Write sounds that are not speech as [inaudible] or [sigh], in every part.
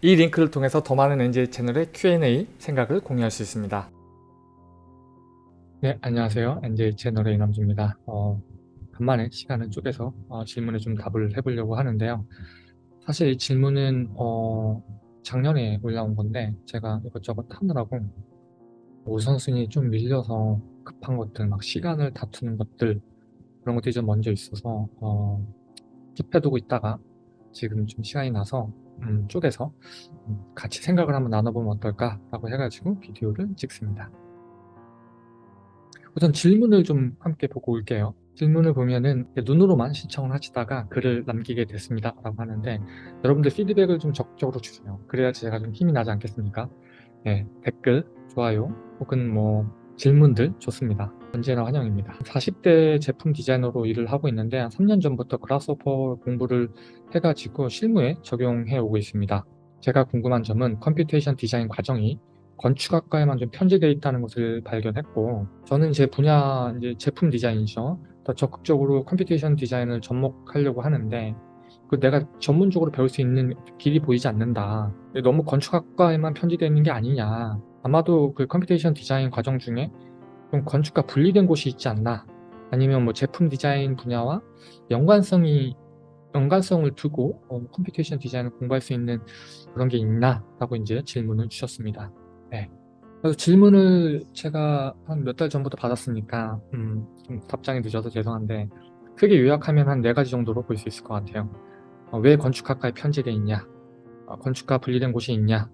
이 링크를 통해서 더 많은 NJ 채널의 Q&A 생각을 공유할 수 있습니다. 네, 안녕하세요. NJ 채널의 이남주입니다. 어, 간만에 시간을 쪼개서 어, 질문에 좀 답을 해보려고 하는데요. 사실 이 질문은 어, 작년에 올라온 건데 제가 이것저것 하느라고 우선순위 좀 밀려서 급한 것들, 막 시간을 다투는 것들 그런 것들이 좀 먼저 있어서 어, 킵해두고 있다가 지금 좀 시간이 나서 음, 음, 같이 생각을 한번 나눠보면 어떨까 라고 해가지고 비디오를 찍습니다. 우선 질문을 좀 함께 보고 올게요. 질문을 보면은 눈으로만 신청을 하시다가 글을 남기게 됐습니다 라고 하는데 여러분들 피드백을 좀 적극적으로 주세요. 그래야지 제가 좀 힘이 나지 않겠습니까? 네, 댓글, 좋아요 혹은 뭐 질문들 좋습니다. 언제나 환영입니다. 40대 제품 디자이너로 일을 하고 있는데 한 3년 전부터 그라스호퍼 공부를 해가지고 실무에 적용해 오고 있습니다. 제가 궁금한 점은 computation 디자인 과정이 건축학과에만 좀 편제되어 있다는 것을 발견했고 저는 제 분야 이제 제품 디자인이죠. 더 적극적으로 computation 디자인을 접목하려고 하는데 그 내가 전문적으로 배울 수 있는 길이 보이지 않는다. 너무 건축학과에만 편제되어 있는 게 아니냐. 아마도 그 computation 디자인 과정 중에 좀 건축과 분리된 곳이 있지 않나? 아니면 뭐 제품 디자인 분야와 연관성이 연관성을 두고 어, computation 디자인을 공부할 수 있는 그런 게 있나? 라고 이제 질문을 주셨습니다. 네. 그래서 질문을 제가 한 몇 달 전부터 받았으니까 음, 좀 답장이 늦어서 죄송한데 크게 요약하면 한 네 가지 정도로 볼 수 있을 것 같아요. 어, 왜 건축학과에 편제되어 있냐? 어, 건축과 분리된 곳이 있냐?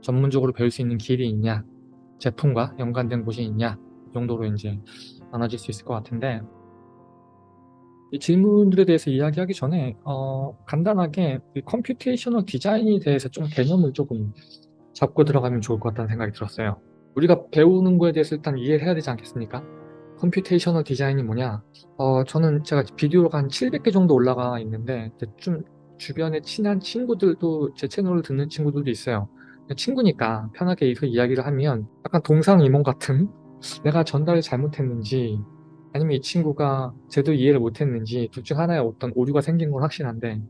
전문적으로 배울 수 있는 길이 있냐? 제품과 연관된 곳이 있냐 정도로 이제 나눠질 수 있을 것 같은데 이 질문들에 대해서 이야기하기 전에 어, 간단하게 computational 디자인에 대해서 좀 개념을 조금 잡고 들어가면 좋을 것 같다는 생각이 들었어요. 우리가 배우는 거에 대해서 일단 이해를 해야 되지 않겠습니까? computational 디자인이 뭐냐? 어, 저는 제가 비디오가 한 700개 정도 올라가 있는데 좀 주변에 친한 친구들도 제 채널을 듣는 친구들도 있어요. 친구니까 편하게 이야기를 하면 약간 동상이몽 같은 내가 전달을 잘못했는지 아니면 이 친구가 제대로 이해를 못했는지 둘 중 하나의 어떤 오류가 생긴 건 확실한데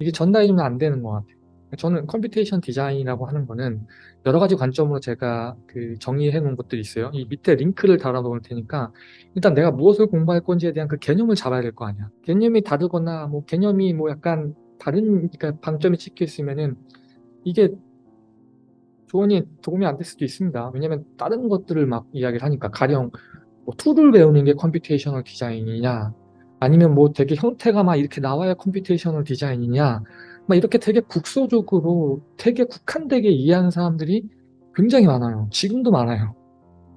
이게 전달이 좀 안 되는 것 같아요. 저는 computation 디자인이라고 하는 거는 여러 가지 관점으로 제가 그 정의해 놓은 것들이 있어요. 이 밑에 링크를 달아 놓을 테니까 일단 내가 무엇을 공부할 건지에 대한 그 개념을 잡아야 될 거 아니야. 개념이 다르거나 뭐 개념이 뭐 약간 다른 그러니까 방점이 찍혀 있으면은 이게 조언이 도움이 안 될 수도 있습니다. 왜냐면 다른 것들을 막 이야기를 하니까 가령 뭐 tool을 배우는 게 computational 디자인이냐 아니면 뭐 되게 형태가 막 이렇게 나와야 computational 디자인이냐 막 이렇게 되게 국소적으로 되게 국한되게 이해하는 사람들이 굉장히 많아요. 지금도 많아요.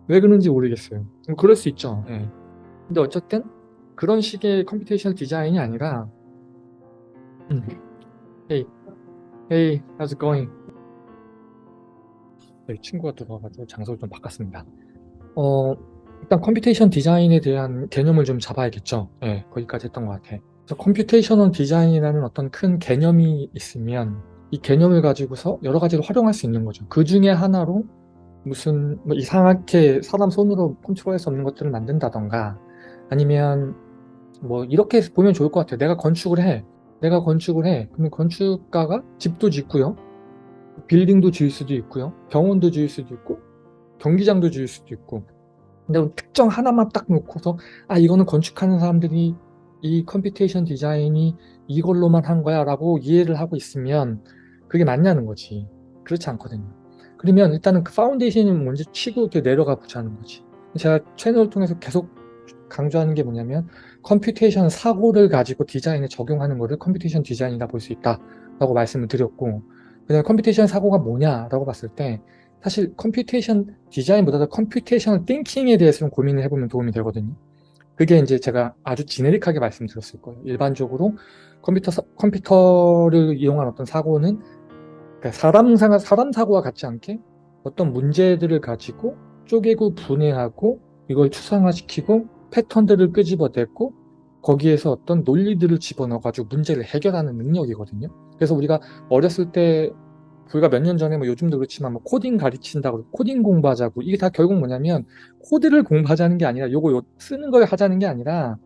왜 그런지 모르겠어요. 그럴 수 있죠. 예. 근데 어쨌든 그런 식의 computational 디자인이 아니라 음. Hey, hey, how's it going? 네, 친구가 들어와가지고 장소를 좀 바꿨습니다. 어, 일단 computation 디자인에 대한 개념을 좀 잡아야겠죠. 네, 거기까지 했던 것 같아. 그래서 computational 디자인이라는 어떤 큰 개념이 있으면 이 개념을 가지고서 여러 가지로 활용할 수 있는 거죠. 그 중에 하나로 무슨 뭐 이상하게 사람 손으로 컨트롤할 수 없는 것들을 만든다던가 아니면 뭐 이렇게 보면 좋을 것 같아요. 내가 건축을 해. 내가 건축을 해. 그러면 건축가가 집도 짓고요. 빌딩도 지을 수도 있고요. 병원도 지을 수도 있고 경기장도 지을 수도 있고. 근데 특정 하나만 딱 놓고서 아 이거는 건축하는 사람들이 이 computation 디자인이 이걸로만 한 거야 라고 이해를 하고 있으면 그게 맞냐는 거지. 그렇지 않거든요. 그러면 일단은 그 foundation이 먼저 치고 내려가 보자는 거지. 제가 채널을 통해서 계속 강조하는 게 뭐냐면 computation 사고를 가지고 디자인에 적용하는 것을 computation 디자인이다 볼수 있다 라고 말씀을 드렸고 그다음 computation 사고가 뭐냐라고 봤을 때 사실 computation 디자인보다도 computation thinking에 대해서 좀 고민을 해보면 도움이 되거든요. 그게 이제 제가 아주 generic하게 말씀드렸을 거예요. 일반적으로 컴퓨터 사, 컴퓨터를 이용한 어떤 사고는 그러니까 사람, 사람 사고와 같지 않게 어떤 문제들을 가지고 쪼개고 분해하고 이걸 추상화시키고 패턴들을 끄집어내고 거기에서 어떤 논리들을 집어넣어가지고 문제를 해결하는 능력이거든요. 그래서 우리가 어렸을 때 불과 몇 년 전에 뭐 요즘도 그렇지만 뭐 코딩 가르친다고 코딩 공부하자고 이게 다 결국 뭐냐면 코드를 공부하자는 게 아니라 요거 요 쓰는 걸 하자는 게 아니라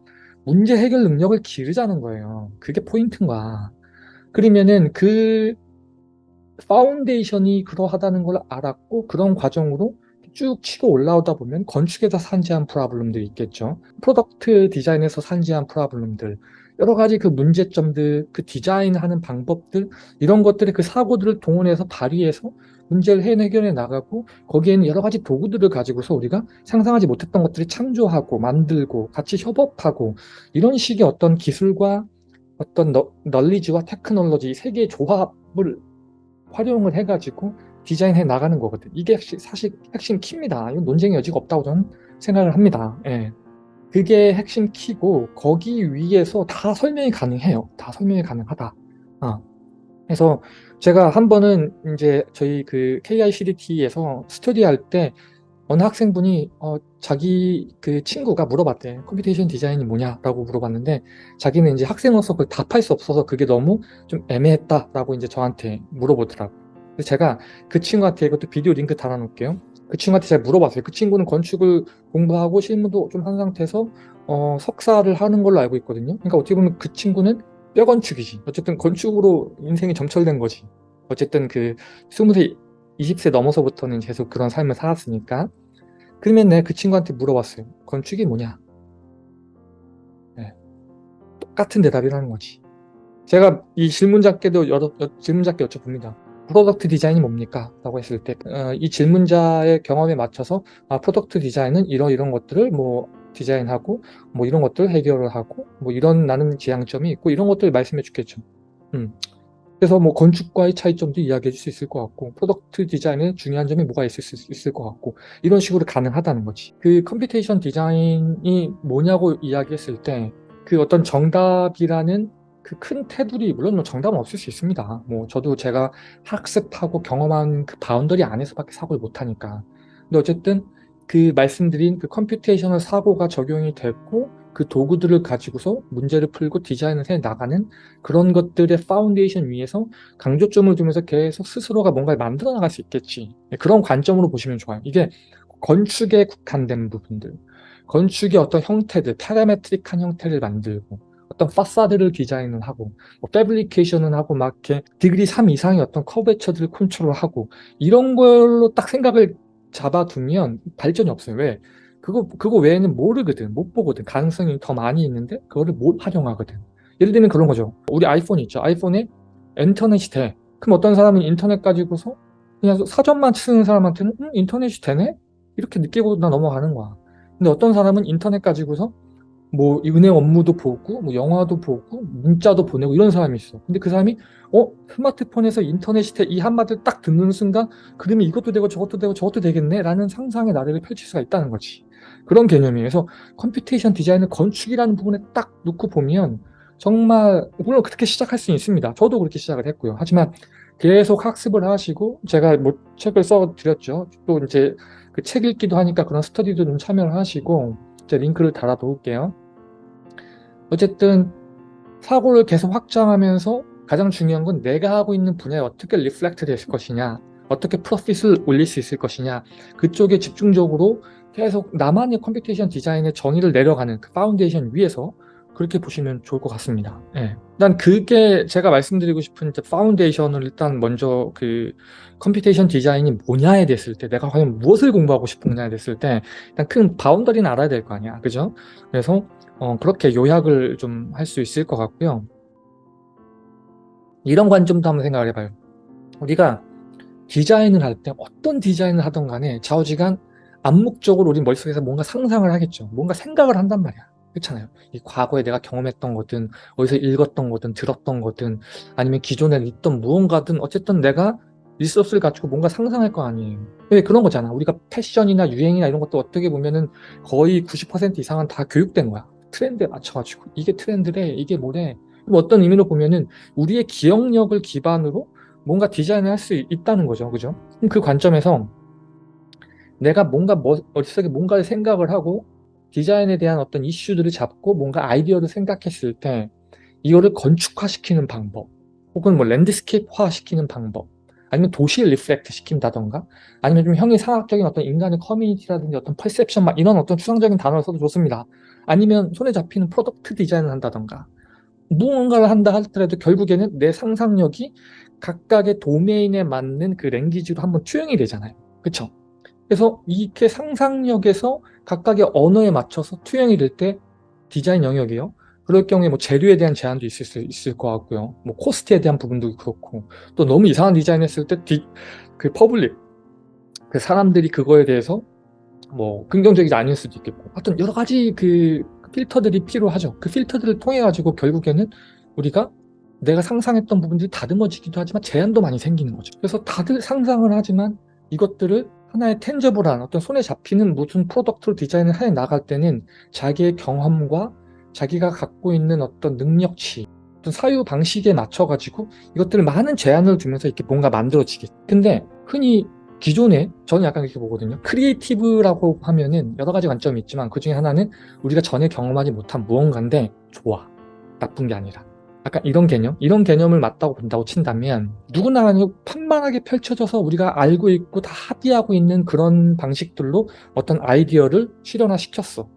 문제 해결 능력을 기르자는 거예요. 그게 포인트인 거야. 그러면은 그 foundation이 그러하다는 걸 알았고 그런 과정으로 쭉 치고 올라오다 보면 건축에서 산재한 problem들이 있겠죠. product 디자인에서 산재한 problem들 여러 가지 그 문제점들, 그 디자인하는 방법들 이런 것들의 그 사고들을 동원해서 발휘해서 문제를 해결해 나가고 거기에는 여러 가지 도구들을 가지고서 우리가 상상하지 못했던 것들을 창조하고 만들고 같이 협업하고 이런 식의 어떤 기술과 어떤 너, 널리지와 테크놀로지 세 개의 조합을 활용을 해가지고 디자인해 나가는 거거든. 이게 사실 핵심 키입니다. 이건 논쟁의 여지가 없다고 저는 생각을 합니다. 예. 그게 핵심 키고 거기 위에서 다 설명이 가능해요. 다 설명이 가능하다. 어. 그래서 제가 한 번은 이제 저희 그 KICDT에서 스터디 할 때 어느 학생분이 어, 자기 그 친구가 물어봤대. computation 디자인이 뭐냐라고 물어봤는데 자기는 이제 학생으로서 그걸 답할 수 없어서 그게 너무 좀 애매했다라고 이제 저한테 물어보더라고. 그래서 제가 그 친구한테 이것도 비디오 링크 달아놓을게요. 그 친구한테 제가 물어봤어요. 그 친구는 건축을 공부하고 실무도 좀 한 상태에서 어, 석사를 하는 걸로 알고 있거든요. 그러니까 어떻게 보면 그 친구는 뼈 건축이지. 어쨌든 건축으로 인생이 점철된 거지. 어쨌든 그 20세, 20세 넘어서부터는 계속 그런 삶을 살았으니까. 그러면 내가 그 친구한테 물어봤어요. 건축이 뭐냐? 네. 똑같은 대답이라는 거지. 제가 이 질문자께도 여러, 질문자께 여쭤봅니다. product 디자인이 뭡니까? 라고 했을 때, 어, 이 질문자의 경험에 맞춰서, 아, product 디자인은 이런 이런 것들을 뭐 디자인하고, 뭐 이런 것들을 해결을 하고, 뭐 이런 나는 지향점이 있고, 이런 것들을 말씀해 주겠죠. 음. 그래서 뭐 건축과의 차이점도 이야기해 줄 수 있을 것 같고, product 디자인의 중요한 점이 뭐가 있을 수 있을 것 같고, 이런 식으로 가능하다는 거지. 그 computation 디자인이 뭐냐고 이야기했을 때, 그 어떤 정답이라는 그 큰 테두리 물론 뭐 정답은 없을 수 있습니다. 뭐 저도 제가 학습하고 경험한 그 boundary 안에서밖에 사고를 못하니까. 근데 어쨌든 그 말씀드린 그 computational 사고가 적용이 됐고 그 도구들을 가지고서 문제를 풀고 디자인을 해 나가는 그런 것들의 파운데이션 위에서 강조점을 두면서 계속 스스로가 뭔가를 만들어 나갈 수 있겠지. 네, 그런 관점으로 보시면 좋아요. 이게 건축에 국한된 부분들, 건축의 어떤 형태들, parametric한 형태를 만들고 어떤 파사드를 디자인을 하고 뭐 fabrication을 하고 막 이렇게 degree 3 이상의 어떤 커베처들을 컨트롤하고 이런 걸로 딱 생각을 잡아두면 발전이 없어요. 왜? 그거 그거 외에는 모르거든, 못 보거든. 가능성이 더 많이 있는데 그거를 못 활용하거든. 예를 들면 그런 거죠. 우리 아이폰 있죠. 아이폰에 인터넷이 돼. 그럼 어떤 사람은 인터넷 가지고서 그냥 사전만 쓰는 사람한테는 음, 인터넷이 되네? 이렇게 느끼고 나 넘어가는 거야. 근데 어떤 사람은 인터넷 가지고서 뭐 은행 업무도 보고 뭐 영화도 보고 문자도 보내고 이런 사람이 있어. 근데 그 사람이 어? 스마트폰에서 인터넷이 돼 이 한마디를 딱 듣는 순간 그러면 이것도 되고 저것도 되고 저것도 되겠네? 라는 상상의 나래를 펼칠 수가 있다는 거지. 그런 개념이에요. 그래서 computation 디자인을 건축이라는 부분에 딱 놓고 보면 정말 물론 그렇게 시작할 수 있습니다. 저도 그렇게 시작을 했고요. 하지만 계속 학습을 하시고 제가 뭐 책을 써 드렸죠. 또 이제 그 책 읽기도 하니까 그런 스터디도 좀 참여를 하시고 제 링크를 달아 놓을게요 어쨌든 사고를 계속 확장하면서 가장 중요한 건 내가 하고 있는 분야에 어떻게 reflect 됐을 것이냐 어떻게 profit을 올릴 수 있을 것이냐 그쪽에 집중적으로 계속 나만의 computation 디자인의 정의를 내려가는 그 파운데이션 위에서 그렇게 보시면 좋을 것 같습니다. 예. 일단 그게 제가 말씀드리고 싶은 foundation을 일단 먼저 그 computation 디자인이 뭐냐에 됐을 때 내가 과연 무엇을 공부하고 싶은냐에 됐을 때 일단 큰 boundary는 알아야 될 거 아니야. 그죠? 그래서 어, 그렇게 요약을 좀 할 수 있을 것 같고요. 이런 관점도 한번 생각을 해봐요. 우리가 디자인을 할 때 어떤 디자인을 하던 간에 좌우지간 암묵적으로 우리 머릿속에서 뭔가 상상을 하겠죠. 뭔가 생각을 한단 말이야. 그렇잖아요. 이 과거에 내가 경험했던 거든 어디서 읽었던 거든 들었던 거든 아니면 기존에 있던 무언가든 어쨌든 내가 리소스를 가지고 뭔가 상상할 거 아니에요. 왜 그런 거잖아. 우리가 패션이나 유행이나 이런 것도 어떻게 보면은 거의 90% 이상은 다 교육된 거야. 트렌드에 맞춰가지고 이게 트렌드래 이게 뭐래 어떤 의미로 보면은 우리의 기억력을 기반으로 뭔가 디자인을 할 수 있다는 거죠 그죠 그 관점에서 내가 뭔가 머릿속에 뭔가를 생각을 하고 디자인에 대한 어떤 이슈들을 잡고 뭔가 아이디어를 생각했을 때 이거를 건축화시키는 방법 혹은 뭐 landscape화 시키는 방법 아니면 도시를 reflect 시킨다던가 아니면 좀 형이상학적인 어떤 인간의 커뮤니티라든지 어떤 perception 막 이런 어떤 추상적인 단어를 써도 좋습니다 아니면 손에 잡히는 product 디자인을 한다던가 무언가를 한다 하더라도 결국에는 내 상상력이 각각의 도메인에 맞는 그 language로 한번 투영이 되잖아요. 그쵸? 그래서 이렇게 상상력에서 각각의 언어에 맞춰서 투영이 될 때 디자인 영역이요. 그럴 경우에 뭐 재료에 대한 제한도 있을 수 있을 것 같고요. 뭐 코스트에 대한 부분도 그렇고 또 너무 이상한 디자인 했을 때 그 public 그 사람들이 그거에 대해서 뭐 긍정적이지 않을 수도 있겠고 하여튼 여러 가지 그 필터들이 필요하죠. 그 필터들을 통해 가지고 결국에는 우리가 내가 상상했던 부분들이 다듬어지기도 하지만 제한도 많이 생기는 거죠. 그래서 다들 상상을 하지만 이것들을 하나의 tangible한 어떤 손에 잡히는 무슨 product로 디자인을 해 나갈 때는 자기의 경험과 자기가 갖고 있는 어떤 능력치 어떤 사유 방식에 맞춰 가지고 이것들을 많은 제한을 두면서 이렇게 뭔가 만들어지겠 근데 흔히 기존에 저는 약간 이렇게 보거든요. creative라고 하면은 여러 가지 관점이 있지만 그 중에 하나는 우리가 전에 경험하지 못한 무언가인데 좋아. 나쁜 게 아니라 약간 이런 개념? 이런 개념을 맞다고 본다고 친다면 누구나 판판하게 펼쳐져서 우리가 알고 있고 다 합의하고 있는 그런 방식들로 어떤 아이디어를 실현화시켰어.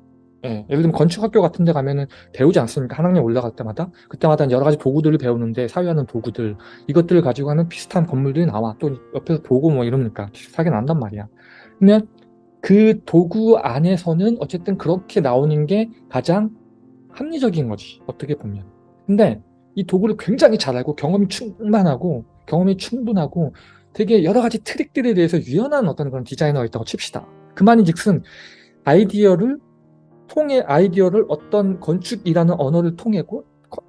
예, 예를 들면 건축학교 같은 데 가면은 배우지 않습니까? 한 학년 올라갈 때마다? 그때마다 여러 가지 도구들을 배우는데 사유하는 도구들 이것들을 가지고 하는 비슷한 건물들이 나와. 또 옆에서 보고 뭐 이러니까 비슷하게 난단 말이야. 그러면 그 도구 안에서는 어쨌든 그렇게 나오는 게 가장 합리적인 거지 어떻게 보면. 근데 이 도구를 굉장히 잘 알고 경험이 충만하고 경험이 충분하고 되게 여러 가지 트릭들에 대해서 유연한 어떤 그런 디자이너가 있다고 칩시다. 그 말인즉슨 아이디어를 통해 아이디어를 어떤 건축이라는 언어를 통해고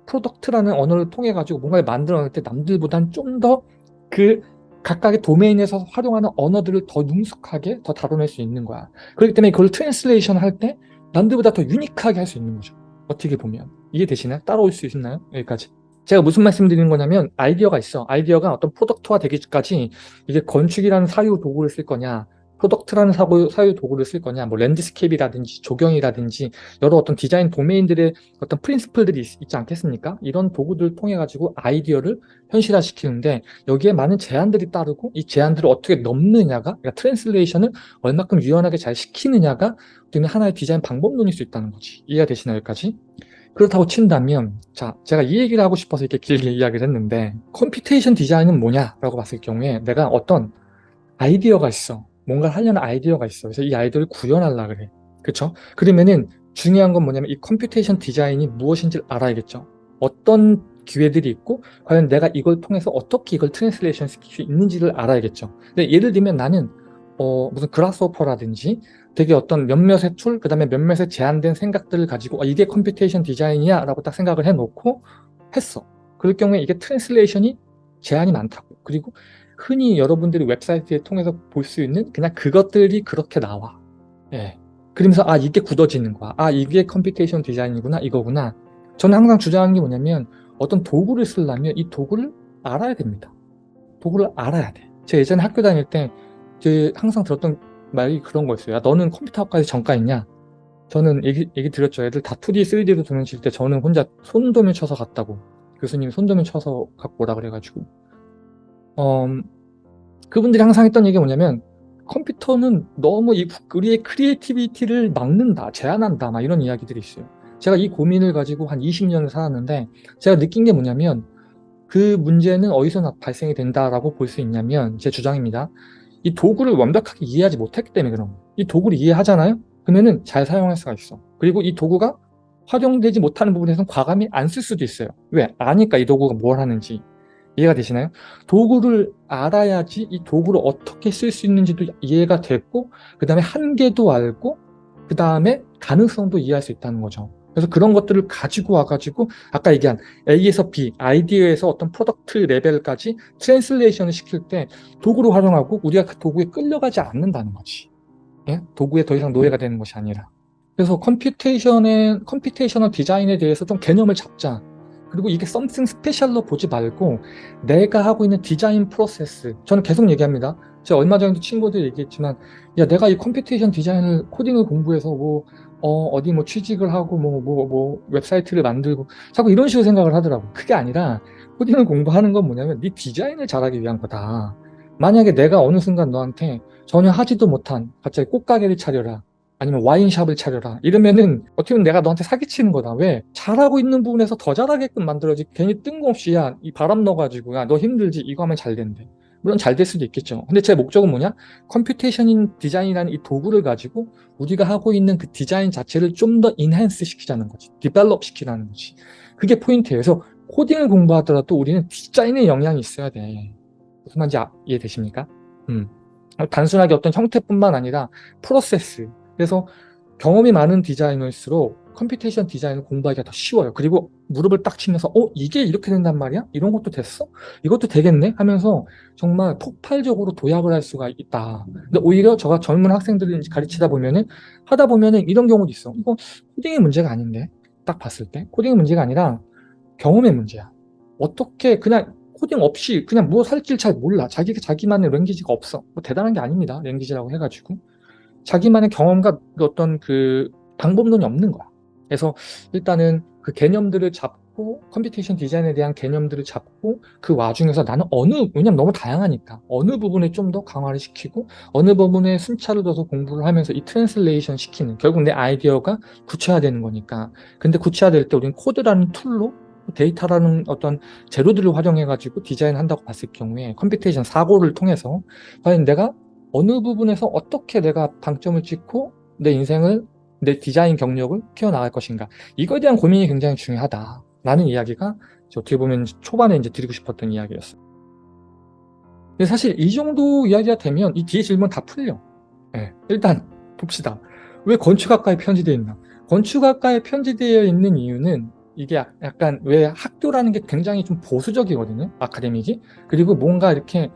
product라는 언어를 통해 가지고 뭔가를 만들어낼 때 남들보단 좀 더 그 각각의 도메인에서 활용하는 언어들을 더 능숙하게 더 다뤄낼 수 있는 거야. 그렇기 때문에 그걸 translation 할 때 남들보다 더 unique하게 할 수 있는 거죠. 어떻게 보면 이해되시나요? 따라올 수 있나요? 여기까지 제가 무슨 말씀 드리는 거냐면 아이디어가 있어 아이디어가 어떤 product화 되기까지 이게 건축이라는 사유 도구를 쓸 거냐 product라는 사고, 사유 도구를 쓸 거냐 뭐 landscape라든지 조경이라든지 여러 어떤 디자인 도메인들의 어떤 principle들이 있, 있지 않겠습니까? 이런 도구들을 통해 가지고 아이디어를 현실화시키는데 여기에 많은 제한들이 따르고 이 제한들을 어떻게 넘느냐가 그러니까 translation을 얼마큼 유연하게 잘 시키느냐가 어떻게 하나의 디자인 방법론일 수 있다는 거지 이해가 되시나요 여기까지? 그렇다고 친다면 자 제가 이 얘기를 하고 싶어서 이렇게 길게 이야기를 했는데 computation 디자인은 뭐냐 라고 봤을 경우에 내가 어떤 아이디어가 있어. 뭔가 하려는 아이디어가 있어. 그래서 이 아이디어를 구현하려 그래. 그쵸? 그러면은 중요한 건 뭐냐면 이 computation 디자인이 무엇인지를 알아야겠죠. 어떤 기회들이 있고 과연 내가 이걸 통해서 어떻게 이걸 translation 시킬 수 있는지를 알아야겠죠. 근데 예를 들면 나는 어, 무슨 Grasshopper라든지 되게 어떤 몇몇의 tool, 그 다음에 몇몇의 제한된 생각들을 가지고 아, 이게 computation 디자인이야 라고 딱 생각을 해놓고 했어. 그럴 경우에 이게 translation이 제한이 많다고. 그리고 흔히 여러분들이 웹사이트에 통해서 볼 수 있는 그냥 그것들이 그렇게 나와. 예. 그러면서 아 이게 굳어지는 거야. 아 이게 computation 디자인이구나 이거구나. 저는 항상 주장하는 게 뭐냐면 어떤 도구를 쓰려면 이 도구를 알아야 됩니다. 도구를 알아야 돼. 제가 예전에 학교 다닐 때 항상 들었던 말이 그런 거였어요. 야, 너는 컴퓨터학과에 전과했냐? 저는 얘기, 얘기 드렸죠. 애들 다 2D, 3D로 도면 칠 때 저는 혼자 손도면 쳐서 갔다고. 교수님 손도면 쳐서 갖고 오라 그래가지고. 어, 그분들이 항상 했던 얘기가 뭐냐면 컴퓨터는 너무 이, 우리의 creativity를 막는다, 제한한다, 막 이런 이야기들이 있어요. 제가 이 고민을 가지고 한 20년을 살았는데 제가 느낀 게 뭐냐면 그 문제는 어디서 발생이 된다라고 볼 수 있냐면 제 주장입니다. 이 도구를 완벽하게 이해하지 못했기 때문에 그런 거예요. 이 도구를 이해하잖아요? 그러면은 잘 사용할 수가 있어. 그리고 이 도구가 활용되지 못하는 부분에서는 과감히 안 쓸 수도 있어요. 왜? 아니까 이 도구가 뭘 하는지. 이해가 되시나요? 도구를 알아야지 이 도구를 어떻게 쓸 수 있는지도 이해가 됐고 그 다음에 한계도 알고 그 다음에 가능성도 이해할 수 있다는 거죠. 그래서 그런 것들을 가지고 와가지고 아까 얘기한 A에서 B, 아이디어에서 어떤 product 레벨까지 translation을 시킬 때 도구로 활용하고 우리가 그 도구에 끌려가지 않는다는 거지. 예? 도구에 더 이상 노예가 되는 것이 아니라. 그래서 computation의 computational 디자인에 대해서 좀 개념을 잡자. 그리고 이게 something special로 보지 말고 내가 하고 있는 디자인 프로세스 저는 계속 얘기합니다. 제가 얼마 전에도 친구들 얘기했지만 야 내가 이 computation 디자인을 코딩을 공부해서 뭐 어, 어디 뭐 취직을 하고 뭐, 뭐, 뭐, 웹사이트를 만들고 자꾸 이런 식으로 생각을 하더라고. 그게 아니라 코딩을 공부하는 건 뭐냐면 네 디자인을 잘하기 위한 거다. 만약에 내가 어느 순간 너한테 전혀 하지도 못한 갑자기 꽃가게를 차려라. 아니면 와인샵을 차려라 이러면은 어떻게 보면 내가 너한테 사기치는 거다 왜 잘하고 있는 부분에서 더 잘하게끔 만들어야지 괜히 뜬금없이 야이 바람 넣어가지고 야 너 힘들지 이거 하면 잘 된대 물론 잘 될 수도 있겠죠. 근데 제 목적은 뭐냐? computation 디자인이라는 이 도구를 가지고 우리가 하고 있는 그 디자인 자체를 좀 더 enhance 시키자는 거지. develop 시키라는 거지. 그게 포인트예요. 그래서 코딩을 공부하더라도 우리는 디자인의 영역이 있어야 돼. 무슨 말인지 아, 이해되십니까? 음. 단순하게 어떤 형태뿐만 아니라 프로세스 그래서 경험이 많은 디자이너일수록 computation 디자인을 공부하기가 더 쉬워요. 그리고 무릎을 딱 치면서 어? 이게 이렇게 된단 말이야? 이런 것도 됐어? 이것도 되겠네? 하면서 정말 폭발적으로 도약을 할 수가 있다. 근데 오히려 저가 젊은 학생들을 가르치다 보면은 하다 보면은 이런 경우도 있어. 이거 코딩의 문제가 아닌데? 딱 봤을 때 코딩의 문제가 아니라 경험의 문제야. 어떻게 그냥 코딩 없이 그냥 뭐 살길 잘 몰라. 자기가 자기만의 language가 없어. 뭐 대단한 게 아닙니다. language라고 해가지고. 자기만의 경험과 어떤 그 방법론이 없는 거야. 그래서 일단은 그 개념들을 잡고 computation 디자인에 대한 개념들을 잡고 그 와중에서 나는 어느 왜냐면 너무 다양하니까 어느 부분에 좀 더 강화를 시키고 어느 부분에 순차를 둬서 공부를 하면서 이 translation 시키는 결국 내 아이디어가 구체화되는 거니까. 근데 구체화될 때 우리는 코드라는 툴로 데이터라는 어떤 재료들을 활용해 가지고 디자인 한다고 봤을 경우에 computation 사고를 통해서 과연 내가 어느 부분에서 어떻게 내가 방점을 찍고 내 인생을 내 디자인 경력을 키워나갈 것인가 이거에 대한 고민이 굉장히 중요하다라는 이야기가 어떻게 보면 초반에 이제 드리고 싶었던 이야기였어요. 근데 사실 이 정도 이야기가 되면 이 뒤에 질문 다 풀려. 네, 일단 봅시다. 왜 건축학과에 편제되어 있나? 건축학과에 편제되어 있는 이유는 이게 약간 왜 학교라는 게 굉장히 좀 보수적이거든요. academic이. 그리고 뭔가 이렇게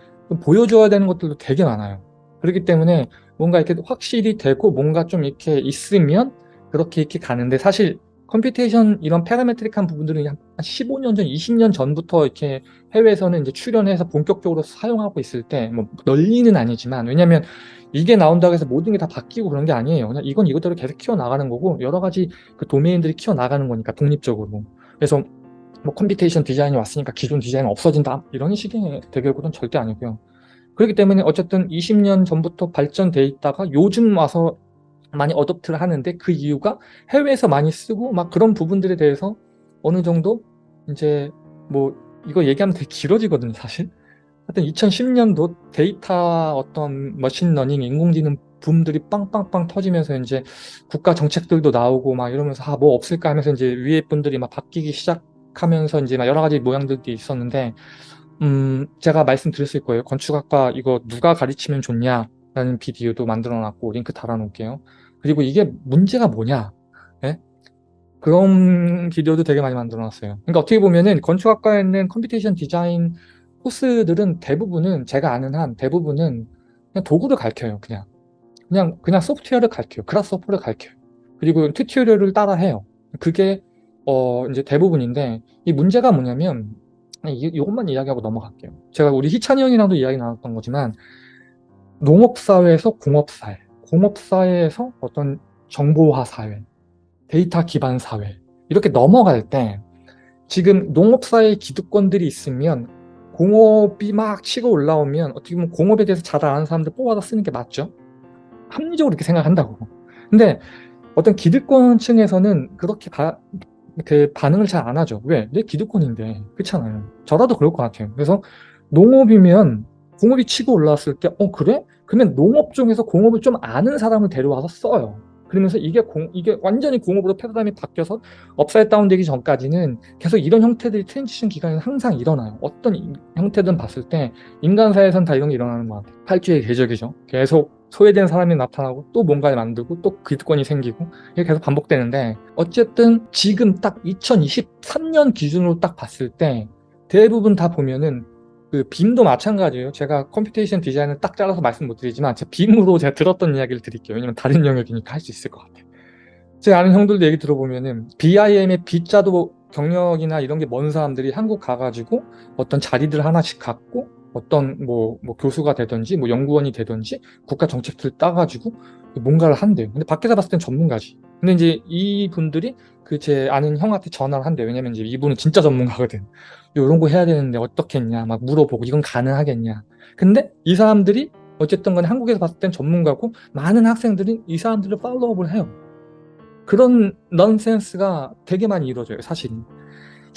보여줘야 되는 것들도 되게 많아요. 그렇기 때문에 뭔가 이렇게 확실히 되고 뭔가 좀 이렇게 있으면 그렇게 이렇게 가는데 사실 computation 이런 parametric한 부분들은 한 15년 전, 20년 전부터 이렇게 해외에서는 이제 출현해서 본격적으로 사용하고 있을 때 뭐 널리는 아니지만 왜냐면 이게 나온다고 해서 모든 게 다 바뀌고 그런 게 아니에요. 그냥 이건 이것대로 계속 키워나가는 거고 여러 가지 그 도메인들이 키워나가는 거니까 독립적으로. 그래서 뭐 computation 디자인이 왔으니까 기존 디자인은 없어진다 이런 식의 대결구도는 절대 아니고요. 그렇기 때문에 어쨌든 20년 전부터 발전돼 있다가 요즘 와서 많이 adapt를 하는데 그 이유가 해외에서 많이 쓰고 막 그런 부분들에 대해서 어느 정도 이제 뭐 이거 얘기하면 되게 길어지거든요 사실. 하여튼 2010년도 데이터 어떤 machine learning 인공지능 붐들이 빵빵빵 터지면서 이제 국가 정책들도 나오고 막 이러면서 아 뭐 없을까 하면서 이제 위에 분들이 막 바뀌기 시작하면서 이제 막 여러 가지 모양들도 있었는데 음, 제가 말씀드렸을 거예요. 건축학과 이거 누가 가르치면 좋냐라는 비디오도 만들어놨고 링크 달아놓을게요. 그리고 이게 문제가 뭐냐? 예? 그런 비디오도 되게 많이 만들어놨어요. 그러니까 어떻게 보면은 건축학과에 있는 computation 디자인 코스들은 대부분은 제가 아는 한 대부분은 그냥 도구를 가르쳐요. 그냥 그냥 그냥 소프트웨어를 가르쳐요. 그라스호퍼를 가르쳐요. 그리고 튜토리얼을 따라 해요. 그게 어 이제 대부분인데 이 문제가 뭐냐면 이, 이것만 이야기하고 넘어갈게요. 제가 우리 희찬이 형이랑도 이야기 나눴던 거지만 농업사회에서 공업사회, 공업사회에서 어떤 정보화 사회, 데이터 기반 사회 이렇게 넘어갈 때 지금 농업사회 기득권들이 있으면 공업이 막 치고 올라오면 어떻게 보면 공업에 대해서 잘 아는 사람들 뽑아서 쓰는 게 맞죠? 합리적으로 이렇게 생각한다고. 근데 어떤 기득권층에서는 그렇게 바, 그 반응을 잘 안 하죠. 왜? 내 기득권인데. 그렇잖아요. 저라도 그럴 것 같아요. 그래서 농업이면 공업이 치고 올라왔을 때 어 그래? 그러면 농업종에서 공업을 좀 아는 사람을 데려와서 써요. 그러면서 이게 공, 이게 완전히 공업으로 패러다임이 바뀌어서 upside down되기 전까지는 계속 이런 형태들이 transition 기간에 항상 일어나요. 어떤 형태든 봤을 때 인간사에선 다 이런 게 일어나는 것 같아요. 팔주의 궤적이죠. 계속 소외된 사람이 나타나고 또 뭔가를 만들고 또 기득권이 생기고 이게 계속 반복되는데 어쨌든 지금 딱 2023년 기준으로 딱 봤을 때 대부분 다 보면은 그 BIM도 마찬가지예요. 제가 computation 디자인을 딱 잘라서 말씀 못 드리지만 제 BIM으로 제가 들었던 이야기를 드릴게요. 왜냐면 다른 영역이니까 할 수 있을 것 같아요. 제 아는 형들도 얘기 들어보면은 BIM의 B자도 경력이나 이런 게 먼 사람들이 한국 가가지고 어떤 자리들 하나씩 갖고 어떤 뭐, 뭐 교수가 되든지 뭐 연구원이 되든지 국가 정책들을 따가지고 뭔가를 한대요. 근데 밖에서 봤을 땐 전문가지. 근데 이제 이 분들이 그 제 아는 형한테 전화를 한대. 왜냐면 이제 이분은 진짜 전문가거든. 이런 거 해야 되는데 어떻겠냐 막 물어보고 이건 가능하겠냐. 근데 이 사람들이 어쨌든 간에 한국에서 봤을 땐 전문가고 많은 학생들이 이 사람들을 팔로우업을 해요. 그런 넌센스가 되게 많이 이루어져요 사실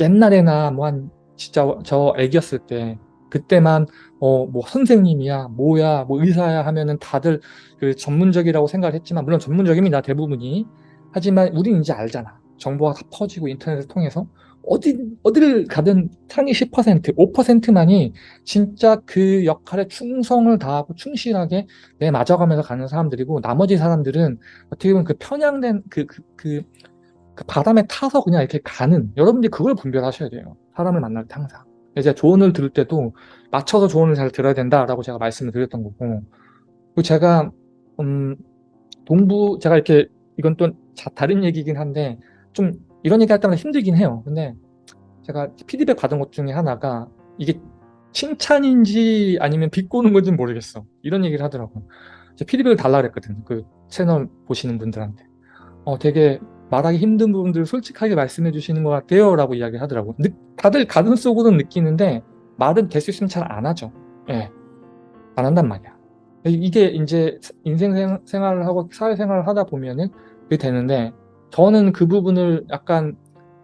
옛날에나 뭐 한 진짜 저 애기였을 때 그때만 어 뭐 선생님이야 뭐야 뭐 의사야 하면은 다들 그 전문적이라고 생각을 했지만 물론 전문적입니다 대부분이 하지만 우린 이제 알잖아 정보가 다 퍼지고 인터넷을 통해서 어디 어디를 가든 상위 10% 5%만이 진짜 그 역할에 충성을 다하고 충실하게 내 맞아가면서 가는 사람들이고 나머지 사람들은 어떻게 보면 그 편향된 그, 그, 그, 그 바람에 타서 그냥 이렇게 가는 여러분들이 그걸 분별하셔야 돼요. 사람을 만날 때 항상. 이제 조언을 들을 때도 맞춰서 조언을 잘 들어야 된다라고 제가 말씀을 드렸던 거고. 그리고 제가 음 동부 제가 이렇게 이건 또 다른 얘기긴 한데 좀 이런 얘기 할 때마다 힘들긴 해요. 근데 제가 피드백 받은 것 중에 하나가 이게 칭찬인지 아니면 비꼬는 건지 모르겠어. 이런 얘기를 하더라고. 제가 피드백을 달라 그랬거든 그 채널 보시는 분들한테. 어 되게 말하기 힘든 부분들을 솔직하게 말씀해 주시는 것 같아요 라고 이야기 하더라고. 다들 가슴 속으로는 느끼는데 말은 될 수 있으면 잘 안 하죠. 예. 안 한단 말이야. 이게 이제 인생 생활을 하고 사회생활을 하다 보면은 그게 되는데 저는 그 부분을 약간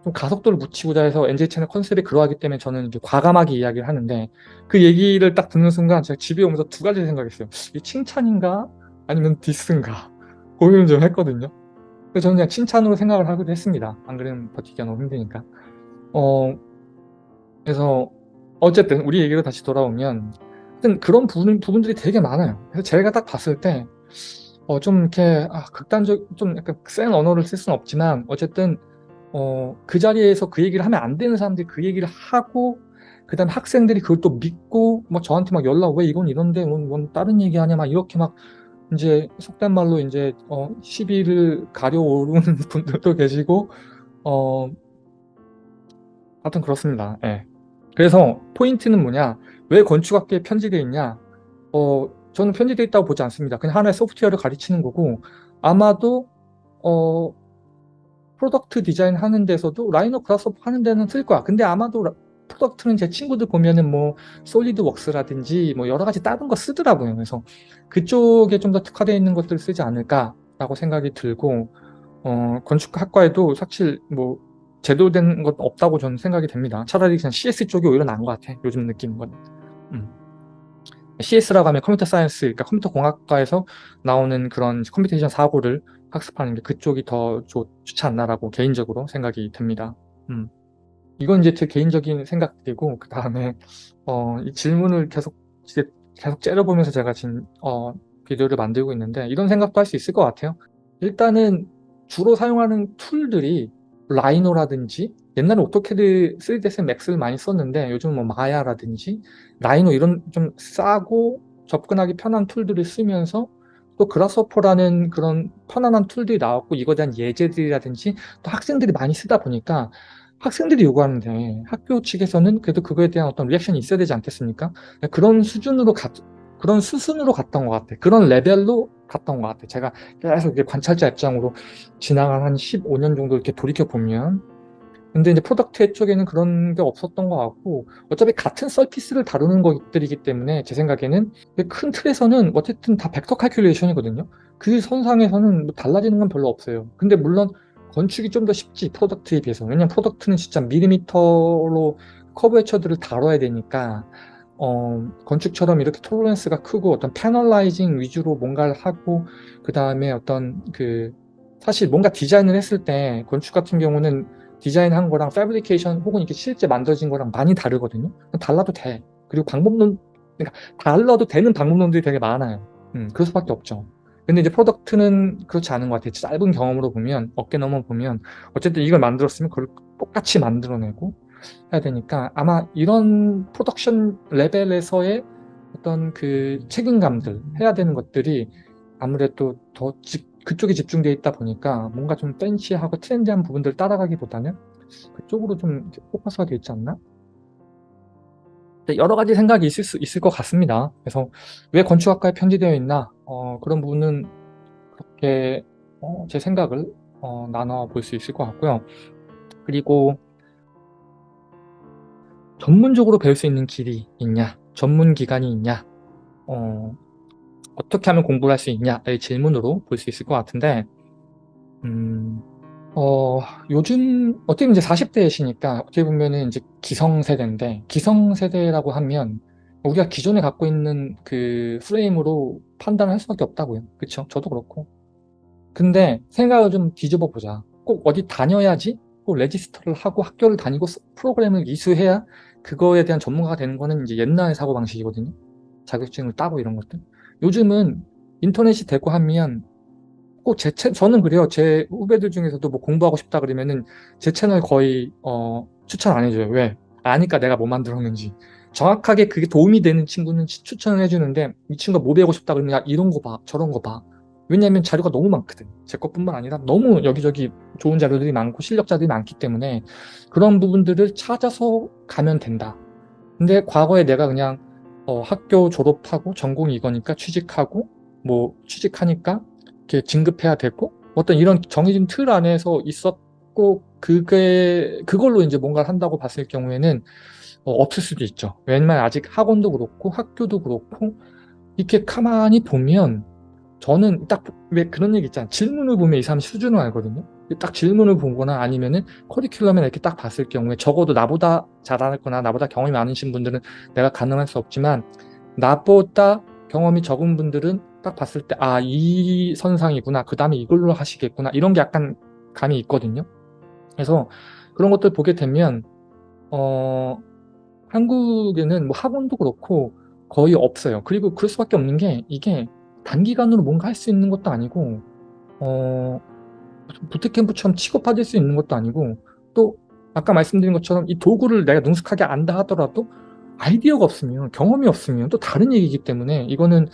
좀 가속도를 붙이고자 해서 NJ 채널 컨셉이 그러하기 때문에 저는 이제 과감하게 이야기를 하는데 그 얘기를 딱 듣는 순간 제가 집에 오면서 두 가지 생각했어요. 이게 칭찬인가 아니면 디스인가 고민을 좀 했거든요. 그래서 저는 그냥 칭찬으로 생각을 하기도 했습니다. 안 그러면 버티기가 너무 힘드니까. 어, 그래서 어쨌든 우리 얘기로 다시 돌아오면 하여튼 그런 부분, 부분들이 되게 많아요. 그래서 제가 딱 봤을 때 어, 좀 이렇게 아, 극단적 좀 약간 센 언어를 쓸 수는 없지만 어쨌든 어, 그 자리에서 그 얘기를 하면 안 되는 사람들이 그 얘기를 하고 그 다음에 학생들이 그걸 또 믿고 뭐 저한테 막 연락 왜 이건 이런데 뭔, 뭔 다른 얘기하냐 막 이렇게 막 이제 속된 말로 이제 어, 시비를 가려오르는 [laughs] 분들도 계시고 어 하여튼 그렇습니다. 예. 그래서 포인트는 뭐냐 왜 건축학계에 편지되어 있냐 어 저는 편지되어 있다고 보지 않습니다. 그냥 하나의 소프트웨어를 가르치는 거고 아마도 어 product 디자인 하는 데서도 Rhino Grasshopper 하는 데는 쓸 거야. 근데 아마도 product는 제 친구들 보면은 뭐 SolidWorks라든지 뭐 여러 가지 다른 거 쓰더라고요. 그래서 그쪽에 좀 더 특화되어 있는 것들을 쓰지 않을까라고 생각이 들고 어, 건축학과에도 사실 뭐 제대로 된 것 없다고 저는 생각이 됩니다. 차라리 그냥 CS 쪽이 오히려 나은 것 같아. 요즘 건. 음. CS라고 하면 computer science, 그러니까 컴퓨터 공학과에서 나오는 그런 computation 사고를 학습하는 게 그쪽이 더 좋, 지 않나라고 개인적으로 생각이 듭니다. 음. 이건 이제 제 개인적인 생각들이고 그 다음에 어, 이 질문을 계속 계속 째려보면서 제가 지금 어, 비디오를 만들고 있는데 이런 생각도 할 수 있을 것 같아요. 일단은 주로 사용하는 툴들이 Rhino라든지 옛날에 AutoCAD 3ds Max를 많이 썼는데 요즘 뭐 Maya라든지 Rhino 이런 좀 싸고 접근하기 편한 툴들을 쓰면서 또 Grasshopper라는 그런 편안한 툴들이 나왔고 이거에 대한 예제들이라든지 또 학생들이 많이 쓰다 보니까 학생들이 요구하는데 학교 측에서는 그래도 그거에 대한 어떤 reaction이 있어야 되지 않겠습니까? 그런 수준으로 가, 그런 수순으로 갔던 것 같아. 그런 레벨로 갔던 것 같아. 제가 계속 이렇게 관찰자 입장으로 지나간 한 15년 정도 이렇게 돌이켜 보면 근데 이제 product 쪽에는 그런 게 없었던 것 같고 어차피 같은 surface를 다루는 것들이기 때문에 제 생각에는 큰 틀에서는 어쨌든 다 벡터 칼큘레이션이거든요. 그 선상에서는 뭐 달라지는 건 별로 없어요. 근데 물론 건축이 좀 더 쉽지 product에 비해서 왜냐면 product는 진짜 밀리미터로 커브 해처들을 다뤄야 되니까 어, 건축처럼 이렇게 tolerance가 크고 어떤 panelizing 위주로 뭔가를 하고 그 다음에 어떤 그 사실 뭔가 디자인을 했을 때 건축 같은 경우는 디자인한 거랑 fabrication 혹은 이렇게 실제 만들어진 거랑 많이 다르거든요. 달라도 돼. 그리고 방법론 그러니까 달라도 되는 방법론들이 되게 많아요. 음, 그럴 수밖에 없죠. 근데 이제 product는 그렇지 않은 것 같아요. 짧은 경험으로 보면, 어깨 넘어 보면, 어쨌든 이걸 만들었으면 그걸 똑같이 만들어내고 해야 되니까 아마 이런 production 레벨에서의 어떤 그 책임감들, 해야 되는 것들이 아무래도 더 집, 그쪽에 집중되어 있다 보니까 뭔가 좀 팬시하고 트렌디한 부분들 따라가기보다는 그쪽으로 좀 포커스가 되어 있지 않나? 여러 가지 생각이 있을 수 있을 것 같습니다. 그래서 왜 건축학과에 편지되어 있나 어, 그런 부분은 그렇게 어, 제 생각을 어, 나눠 볼 수 있을 것 같고요. 그리고 전문적으로 배울 수 있는 길이 있냐, 전문 기관이 있냐, 어, 어떻게 하면 공부를 할 수 있냐의 질문으로 볼 수 있을 것 같은데 음, 어, 요즘 어떻게 보면 이제 40대이시니까 어떻게 보면은 이제 기성세대인데 기성세대라고 하면 우리가 기존에 갖고 있는 그 프레임으로 판단을 할 수밖에 없다고요. 그쵸? 저도 그렇고. 근데 생각을 좀 뒤집어 보자. 꼭 어디 다녀야지 꼭 레지스터를 하고 학교를 다니고 프로그램을 이수해야 그거에 대한 전문가가 되는 거는 이제 옛날 사고방식이거든요. 자격증을 따고 이런 것들. 요즘은 인터넷이 되고 하면 꼭 제 채, 저는 그래요. 제 후배들 중에서도 뭐 공부하고 싶다 그러면은 제 채널 거의 어, 추천 안 해줘요. 왜? 아니까 내가 뭐 만들었는지. 정확하게 그게 도움이 되는 친구는 추천을 해주는데 이 친구가 뭐 배우고 싶다 그러면 야 이런 거 봐, 저런 거 봐. 왜냐하면 자료가 너무 많거든. 제 것뿐만 아니라 너무 여기저기 좋은 자료들이 많고 실력자들이 많기 때문에 그런 부분들을 찾아서 가면 된다. 근데 과거에 내가 그냥 어, 학교 졸업하고 전공이 이거니까 취직하고 뭐 취직하니까 이렇게 진급해야 되고 어떤 이런 정해진 틀 안에서 있었고 그게 그걸로 이제 뭔가를 한다고 봤을 경우에는 어, 없을 수도 있죠. 왜냐면 아직 학원도 그렇고 학교도 그렇고 이렇게 가만히 보면 저는 딱 왜 그런 얘기 있잖아. 질문을 보면 이 사람 수준을 알거든요. 딱 질문을 보거나 아니면은 커리큘럼에 이렇게 딱 봤을 경우에 적어도 나보다 잘하거나 나보다 경험이 많으신 분들은 내가 가능할 수 없지만 나보다 경험이 적은 분들은 딱 봤을 때 아 이 선상이구나 그 다음에 이걸로 하시겠구나 이런 게 약간 감이 있거든요 그래서 그런 것들 보게 되면 어 한국에는 뭐 학원도 그렇고 거의 없어요 그리고 그럴 수밖에 없는 게 이게 단기간으로 뭔가 할 수 있는 것도 아니고 어 부트캠프처럼 취급받을 수 있는 것도 아니고 또 아까 말씀드린 것처럼 이 도구를 내가 능숙하게 안다 하더라도 아이디어가 없으면 경험이 없으면 또 다른 얘기이기 때문에 이거는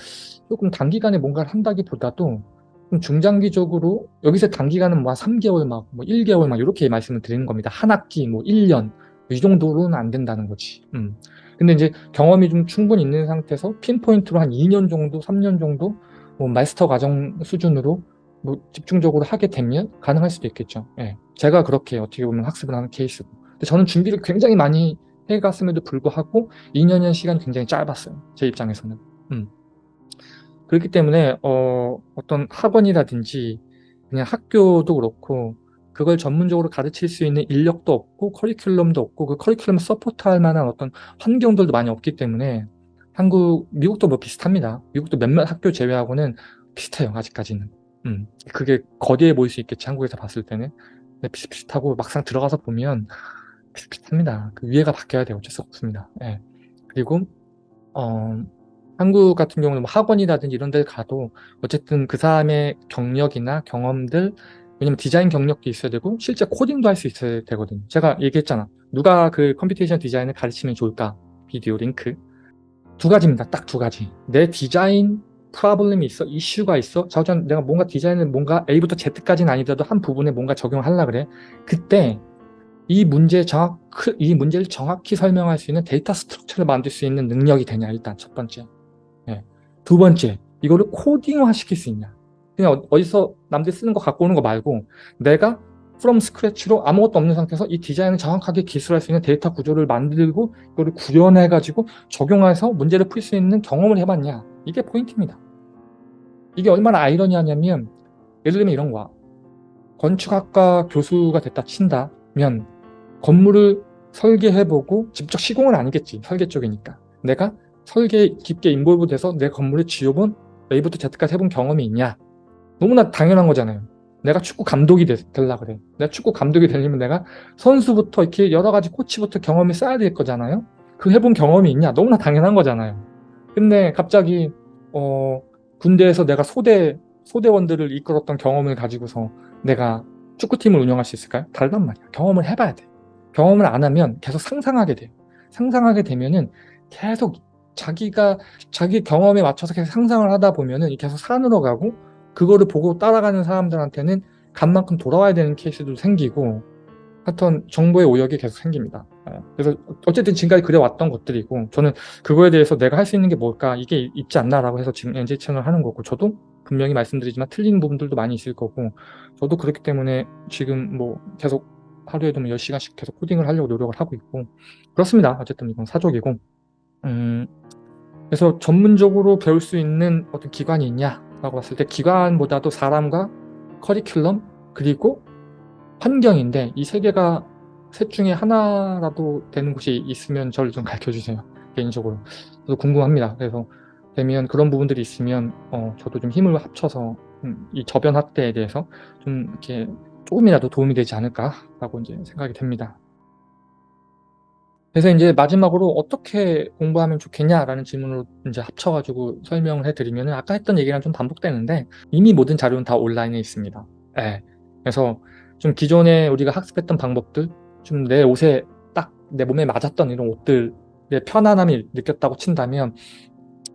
조금 단기간에 뭔가를 한다기보다도 좀 중장기적으로 여기서 단기간은 뭐 3개월 막 뭐 1개월 막 이렇게 말씀을 드리는 겁니다. 한 학기 뭐 1년 이 정도로는 안 된다는 거지. 음. 근데 이제 경험이 좀 충분히 있는 상태에서 핀포인트로 한 2년 정도, 3년 정도 뭐 마스터 과정 수준으로 뭐 집중적으로 하게 되면 가능할 수도 있겠죠. 예. 제가 그렇게 어떻게 보면 학습을 하는 케이스고. 근데 저는 준비를 굉장히 많이 해갔음에도 불구하고 2년이라는 시간이 굉장히 짧았어요. 제 입장에서는. 음. 그렇기 때문에 어, 어떤 학원이라든지 그냥 학교도 그렇고 그걸 전문적으로 가르칠 수 있는 인력도 없고 커리큘럼도 없고 그 커리큘럼 서포트할 만한 어떤 환경들도 많이 없기 때문에 한국, 미국도 뭐 비슷합니다. 미국도 몇몇 학교 제외하고는 비슷해요. 아직까지는. 음, 그게 거대해 보일 수 있겠지. 한국에서 봤을 때는. 근데 비슷비슷하고 막상 들어가서 보면 비슷비슷합니다. 그 위에가 바뀌어야 돼요. 어쩔 수 없습니다. 예. 그리고 어, 한국 같은 경우는 뭐 학원이라든지 이런 데를 가도 어쨌든 그 사람의 경력이나 경험들 왜냐면 디자인 경력도 있어야 되고 실제 코딩도 할 수 있어야 되거든요. 제가 얘기했잖아. 누가 그 computation 디자인을 가르치면 좋을까? 비디오 링크. 두 가지입니다. 딱 두 가지. 내 design problem이 있어, 이슈가 있어. 자 우선 내가 뭔가 디자인을 뭔가 A부터 Z까지는 아니더라도 한 부분에 뭔가 적용하려 그래. 그때 이 문제 정확, 이 문제를 정확히 설명할 수 있는 data structure를 만들 수 있는 능력이 되냐, 일단 첫 번째. 네. 두 번째, 이거를 코딩화 시킬 수 있냐. 그냥 어, 어디서 남들 쓰는 거 갖고 오는 거 말고 내가 from scratch로 아무것도 없는 상태에서 이 디자인을 정확하게 기술할 수 있는 데이터 구조를 만들고 이거를 구현해 가지고 적용해서 문제를 풀 수 있는 경험을 해봤냐. 이게 포인트입니다. 이게 얼마나 아이러니하냐면 예를 들면 이런 거야. 건축학과 교수가 됐다 친다면 건물을 설계해보고 직접 시공은 아니겠지 설계 쪽이니까. 내가 설계에 깊게 인볼브 돼서 내 건물을 지어본 A부터 Z까지 해본 경험이 있냐 너무나 당연한 거잖아요. 내가 축구 감독이 되, 려 그래. 내가 축구 감독이 되려면 내가 선수부터 이렇게 여러 가지 코치부터 경험이 쌓아야 될 거잖아요. 그 해본 경험이 있냐? 너무나 당연한 거잖아요. 근데 갑자기 어 군대에서 내가 소대 소대원들을 이끌었던 경험을 가지고서 내가 축구팀을 운영할 수 있을까요? 다르단 말이야. 경험을 해봐야 돼. 경험을 안 하면 계속 상상하게 돼요. 상상하게 되면은 계속 자기가 자기 경험에 맞춰서 계속 상상을 하다 보면은 계속 산으로 가고 그거를 보고 따라가는 사람들한테는 간만큼 돌아와야 되는 케이스도 생기고 하여튼 정보의 오역이 계속 생깁니다. 예. 그래서 어쨌든 지금까지 그래왔던 것들이고 저는 그거에 대해서 내가 할 수 있는 게 뭘까 이게 있지 않나라고 해서 지금 NJ 채널 하는 거고 저도 분명히 말씀드리지만 틀린 부분들도 많이 있을 거고 저도 그렇기 때문에 지금 뭐 계속 하루에도 뭐 10시간씩 계속 코딩을 하려고 노력을 하고 있고 그렇습니다. 어쨌든 이건 사족이고 음 그래서 전문적으로 배울 수 있는 어떤 기관이 있냐 라고 봤을 때 기관보다도 사람과 커리큘럼 그리고 환경인데 이 세 개가 셋 중에 하나라도 되는 곳이 있으면 저를 좀 가르쳐 주세요. [laughs] 개인적으로. 저도 궁금합니다. 그래서 되면 그런 부분들이 있으면 어, 저도 좀 힘을 합쳐서 음, 이 저변 확대에 대해서 좀 이렇게 조금이라도 도움이 되지 않을까라고 이제 생각이 됩니다. 그래서 이제 마지막으로 어떻게 공부하면 좋겠냐라는 질문으로 이제 합쳐가지고 설명을 해드리면 아까 했던 얘기랑 좀 반복되는데 이미 모든 자료는 다 온라인에 있습니다. 네. 그래서 좀 기존에 우리가 학습했던 방법들 좀 내 옷에 딱 내 몸에 맞았던 이런 옷들의 편안함이 느꼈다고 친다면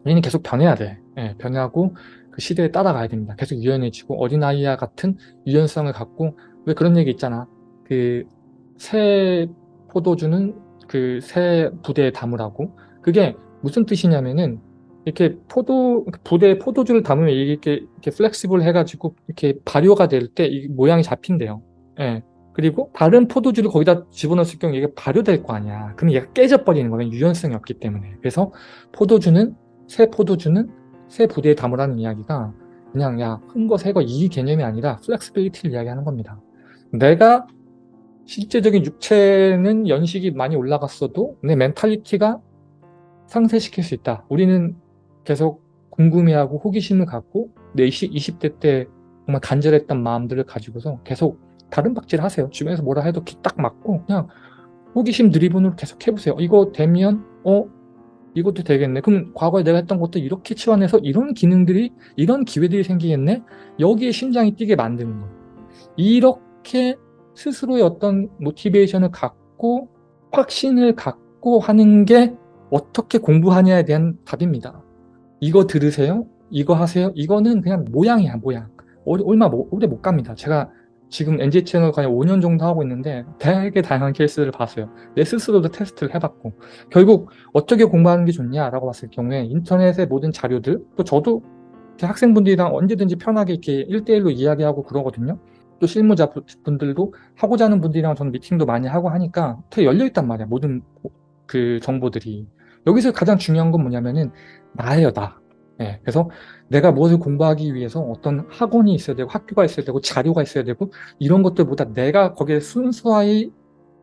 우리는 계속 변해야 돼. 네, 변하고 그 시대에 따라가야 됩니다. 계속 유연해지고 어린아이와 같은 유연성을 갖고 왜 그런 얘기 있잖아. 그 새 포도주는 그 새 부대에 담으라고 그게 무슨 뜻이냐면은 이렇게 포도 부대에 포도주를 담으면 이렇게 이렇게 flexible 해가지고 이렇게 발효가 될 때 이 모양이 잡힌대요. 예. 그리고 다른 포도주를 거기다 집어넣었을 경우 이게 발효될 거 아니야. 그럼 얘가 깨져버리는 거예요. 유연성이 없기 때문에. 그래서 포도주는 새 포도주는 새 부대에 담으라는 이야기가 그냥 야 헌 거 새 거 이 개념이 아니라 flexibility를 이야기하는 겁니다. 내가 실제적인 육체는 연식이 많이 올라갔어도 내 mentality가 상쇄시킬 수 있다. 우리는 계속 궁금해하고 호기심을 갖고 내 20, 20대 때 정말 간절했던 마음들을 가지고서 계속 달음박질 하세요. 주변에서 뭐라 해도 귀 딱 막고 그냥 호기심 드리븐으로 계속 해보세요. 이거 되면 어 이것도 되겠네. 그럼 과거에 내가 했던 것도 이렇게 치환해서 이런 기능들이 이런 기회들이 생기겠네. 여기에 심장이 뛰게 만드는 거예요. 이렇게 스스로의 어떤 모티베이션을 갖고 확신을 갖고 하는 게 어떻게 공부하냐에 대한 답입니다. 이거 들으세요? 이거 하세요? 이거는 그냥 모양이야 모양. 얼마 오래 못 갑니다. 제가 지금 NG 채널 거의 5년 정도 하고 있는데 되게 다양한 케이스를 봤어요. 내 스스로도 테스트를 해봤고 결국 어떻게 공부하는 게 좋냐라고 봤을 경우에 인터넷의 모든 자료들 또 저도 학생분들이랑 언제든지 편하게 이렇게 1대1로 이야기하고 그러거든요. 또 실무자 분들도 하고자 하는 분들이랑 저는 미팅도 많이 하고 하니까 되게 열려있단 말이야. 모든 그 정보들이. 여기서 가장 중요한 건 뭐냐면은 나예요, 나. 네, 그래서 내가 무엇을 공부하기 위해서 어떤 학원이 있어야 되고 학교가 있어야 되고 자료가 있어야 되고 이런 것들보다 내가 거기에 순수하게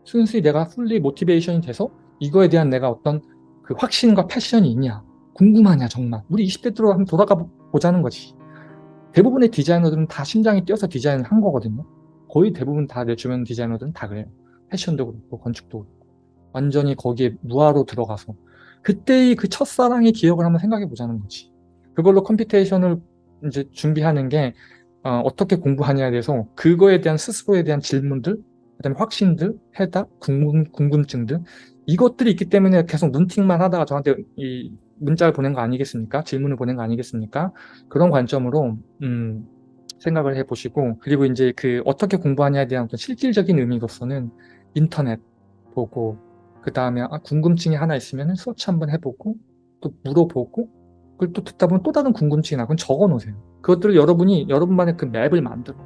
순수히 내가 풀리 모티베이션이 돼서 이거에 대한 내가 어떤 그 확신과 패션이 있냐 궁금하냐 정말 우리 20대 들어 한번 돌아가 보자는 거지 대부분의 디자이너들은 다 심장이 뛰어서 디자인을 한 거거든요. 거의 대부분 다 내 주변 디자이너들은 다 그래요. 패션도 그렇고 건축도 그렇고. 완전히 거기에 무화로 들어가서. 그때의 그 첫사랑의 기억을 한번 생각해 보자는 거지. 그걸로 computation을 이제 준비하는 게 어떻게 공부하냐에 대해서 그거에 대한 스스로에 대한 질문들, 그다음에 확신들, 해답, 궁금, 궁금증들 이것들이 있기 때문에 계속 눈팅만 하다가 저한테 이 문자를 보낸 거 아니겠습니까? 질문을 보낸 거 아니겠습니까? 그런 관점으로 음, 생각을 해보시고 그리고 이제 그 어떻게 공부하냐에 대한 어떤 실질적인 의미로서는 인터넷 보고 그 다음에 아, 궁금증이 하나 있으면 서치 한번 해보고 또 물어보고 그걸 또 듣다 보면 또 다른 궁금증이 나고 적어 놓으세요. 그것들을 여러분이 여러분만의 그 맵을 만들어.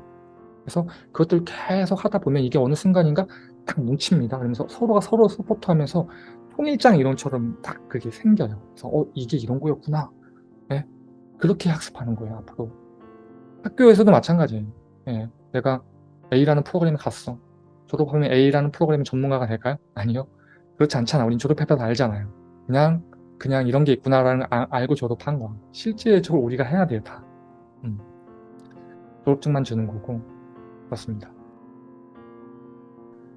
그래서 그것들을 계속 하다 보면 이게 어느 순간인가 딱 뭉칩니다. 그러면서 서로가 서로 서포트하면서 통일장 이론처럼 딱 그게 생겨요. 그래서 어 이게 이런 거였구나. 네? 그렇게 학습하는 거예요 앞으로. 학교에서도 마찬가지예요. 네. 내가 A라는 프로그램에 갔어. 졸업하면 A라는 프로그램 전문가가 될까요? 아니요. 그렇지 않잖아. 우린 졸업해봐도 알잖아요. 그냥 그냥 이런 게 있구나라는 아, 알고 졸업한 거야. 실제적으로 우리가 해야 돼요, 다. 음. 졸업증만 주는 거고 그렇습니다.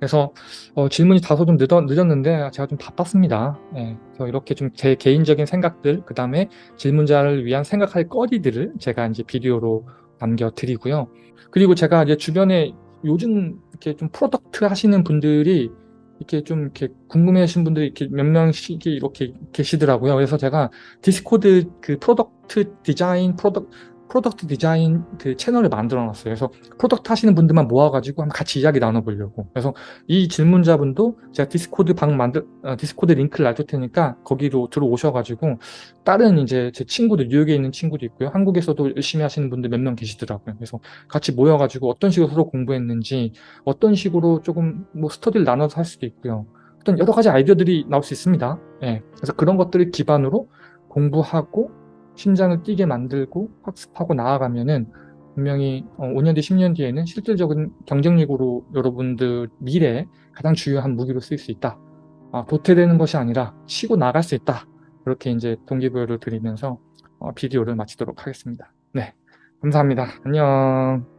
그래서 어, 질문이 다소 좀 늦었, 늦었는데 제가 좀 바빴습니다. 네, 그래서 이렇게 좀 제 개인적인 생각들, 그 다음에 질문자를 위한 생각할 거리들을 제가 이제 비디오로 남겨드리고요. 그리고 제가 이제 주변에 요즘 이렇게 좀 product 하시는 분들이 이렇게 좀 이렇게 궁금해하신 분들이 이렇게 몇 명씩 이렇게 계시더라고요. 그래서 제가 디스코드 그 프로덕트 디자인 프로덕 프로덕트 디자인 그 채널을 만들어 놨어요. 그래서 product 하시는 분들만 모아가지고 한번 같이 이야기 나눠보려고. 그래서 이 질문자분도 제가 디스코드 방 만들, 어, 디스코드 링크를 놔둘 테니까 거기로 들어오셔가지고 다른 이제 제 친구들, 뉴욕에 있는 친구도 있고요. 한국에서도 열심히 하시는 분들 몇 명 계시더라고요. 그래서 같이 모여가지고 어떤 식으로 서로 공부했는지 어떤 식으로 조금 뭐 스터디를 나눠서 할 수도 있고요. 어떤 여러 가지 아이디어들이 나올 수 있습니다. 예. 그래서 그런 것들을 기반으로 공부하고 심장을 뛰게 만들고 학습하고 나아가면은 분명히 어 5년 뒤 10년 뒤에는 실질적인 경쟁력으로 여러분들 미래에 가장 중요한 무기로 쓰일 수 있다. 아 도태되는 것이 아니라 치고 나갈 수 있다. 그렇게 인제 동기부여를 드리면서 어 비디오를 마치도록 하겠습니다. 네. 감사합니다. 안녕.